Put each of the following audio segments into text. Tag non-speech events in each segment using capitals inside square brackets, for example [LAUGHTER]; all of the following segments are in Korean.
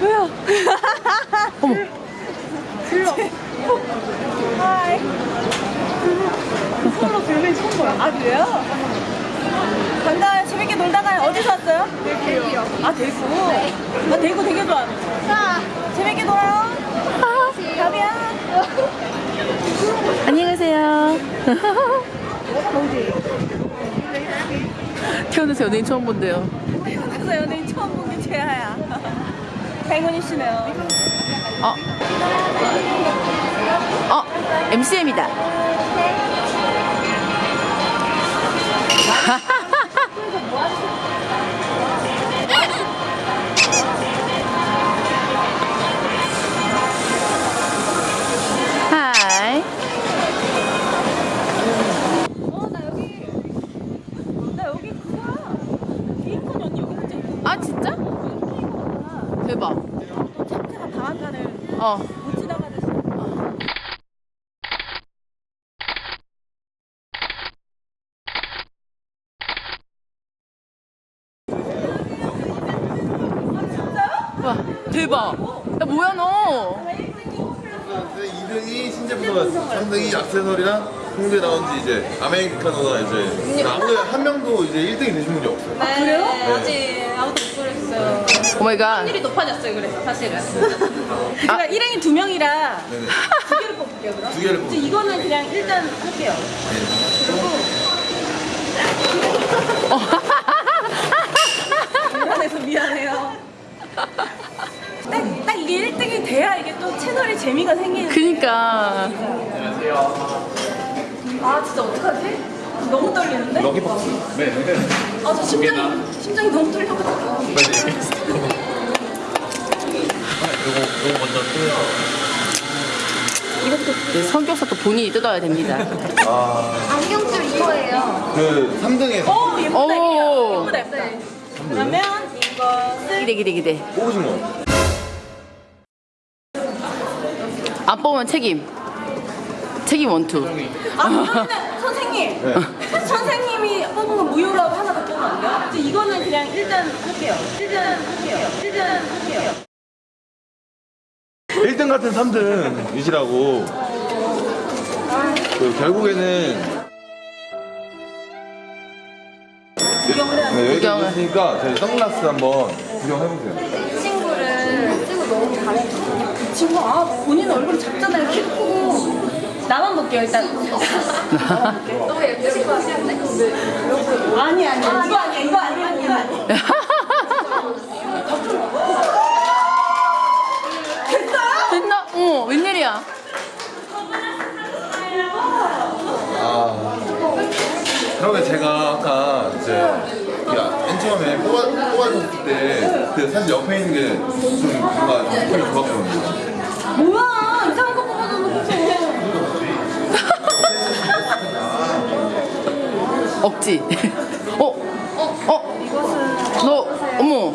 왜요? 어머. 질러. 하이. 손으로 들면 처음 봐요. 아, 그래요? 간다. 재밌게 놀다가 어디서 왔어요? 대구요. 아, 대구? 나 대구 되게 좋아하는데. 자, 재밌게 놀아요. 가비야. 안녕히 가세요. 태어나서 연예인 처음 본대요. 그래서 연예인 처음 본게 최하야. 행운이시네요. [LAUGHS] 어. 어, MCM이다. [LAUGHS] 아, 진짜? 대박. 또 참새가 방앗간을 어. 못 지나가듯이. 와, 대박. 야, 뭐야, 너? 2등이 신제품가 3등이 악세서리랑 홍대 나온 지 이제 아메리카노나 이제 아무도 한 명도 이제 1등이 되신 분이 없어요. 아, 그래요? 네. 아직 아무도 못 그랬어요. Oh my god. 확률이 높아졌어요, 그래서 사실은. 그러니까 일행이 두 명이라 네네. 두 개를 뽑을게요, 그럼. 두 개를 뽑을게요. 이거는 그냥 일단 할게요. [LAUGHS] 미안해서 미안해요. 딱, 딱 이게 1등이 돼야 이게 또 채널에 재미가 생기는. 그니까. 아 진짜 어떡하지? 너무 떨리는데? Lucky box. 네, 네. 아저 심장이 심장이 너무 떨려가지고. 요거, 요거 먼저 뜯어서. 네, 성격서도 본인이 뜯어야 됩니다. 안경줄 이거예요. 그 3등에서 오 예쁘다 오. 예쁘다 예쁘다. 그러면 이것을 기대, 기대, 기대. 뽑으신 거. 안 뽑으면 책임. 책임 원투. 아 그러면 선생님 네. 선생님이 뽑은 거 무효라고 하나 더 뽑으면 안 돼요? 이제 이거는 그냥 일단 할게요. 일단 할게요. 일단 할게요. 1등 같은 3등 이시라고. 그 결국에는 구경을 해야 돼. 네, 여기까지 구경을. 했으니까 저희 선글라스 한번 구경해보세요. 친구를 찍어 너무 잘해. 이 친구 아 본인 얼굴 작잖아요. 키 크고. 나만 볼게요 일단. 너무 예쁘신 것 같은데? 아니 아니 이거 아니야 이거 아니야 이거 아니야. 됐나? 어, 웬일이야? 아, 그러면 제가 아까 이제 맨 처음에 뽑아, 뽑아줬을 때 그 사실 옆에 있는 게 좀 뭔가 느낌이 좋았거든요. 뭐야 이상한 거 뽑아놓고 억지. [LAUGHS] 어? 어? 어? 너, 어머.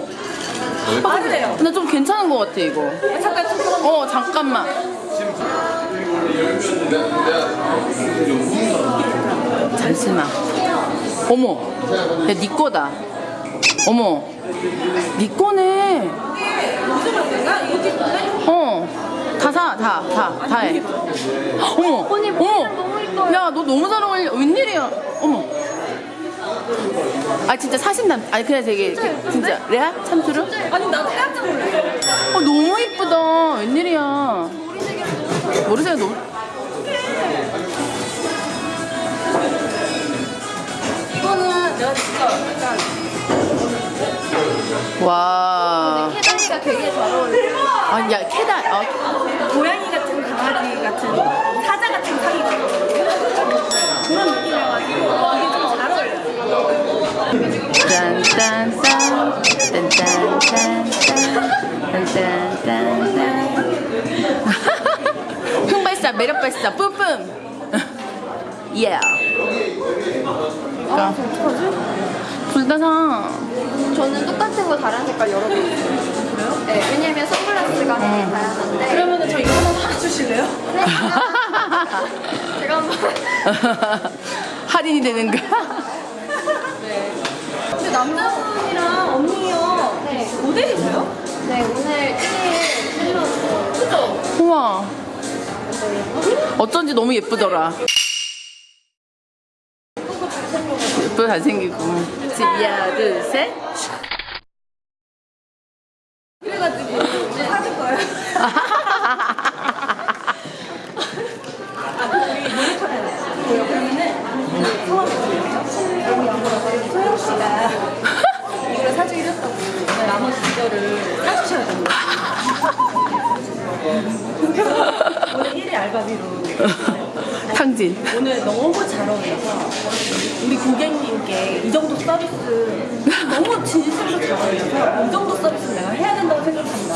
해요. 나좀 괜찮은 것 같아, 이거. 잠깐 잠깐. 어, 잠깐만. 잠시만. 어머. 야, 니 거다. 어머. 니 거네. 내가 이거 찍는데? 어. 다 사, 다, 다, 다 해. 어머. 어머. 야, 너 너무 잘 어울려. 웬일이야. 어머. 아, 진짜 사신남. 아니, 그냥 되게. 진짜. 레아? 참투루? 아니 나도 깜짝 놀랐어. 어, 너무 이쁘다. 웬일이야. 머리색이 너무. 이거는 내가 진짜 약간 와. 캐다리가 되게 잘 어울려요. 아니, 야, 캐다. 아, 고양이 흥발사, 매력발사, 뿜뿜. 예. 아, 둘다 사. 저는 똑같은 거 다른 색깔 여러 개 있어요. 그래요? 네, 왜냐면 선글라스가 되게 다양한데. 그러면은 저 이거 하나 사주실래요? 네. 제가 한번. [LAUGHS] 할인이 되는가? [LAUGHS] 근데 남자 네, 오늘 1일 힐러 우와. 어쩐지 너무 예쁘더라. 예쁘고 잘생기고. 하나, 둘, 셋 사줄 거예요. 아, 우리 모니터에 놨어요. 그러면은 처음에 소영 씨가 이걸 사주기 했다고 나머지 이거를 사주셔야 됩니다. 오늘 1일 알바비로 [LAUGHS] 탕진. 오늘 너무 잘 어울려서 우리 고객님께 이 정도 서비스 너무 진심으로 잘 어울려서 이 정도 서비스 내가 해야 된다고 생각한다.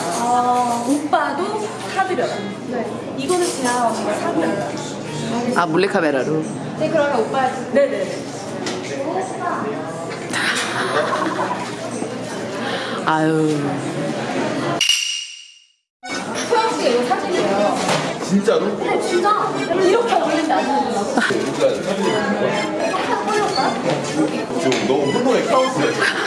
오빠도 사드려요. 이거는 제가 언니가 사드려요. 아, 몰래카메라로. 네, 그러면 오빠 네네. 아유. 너무 혼동의 카오스야.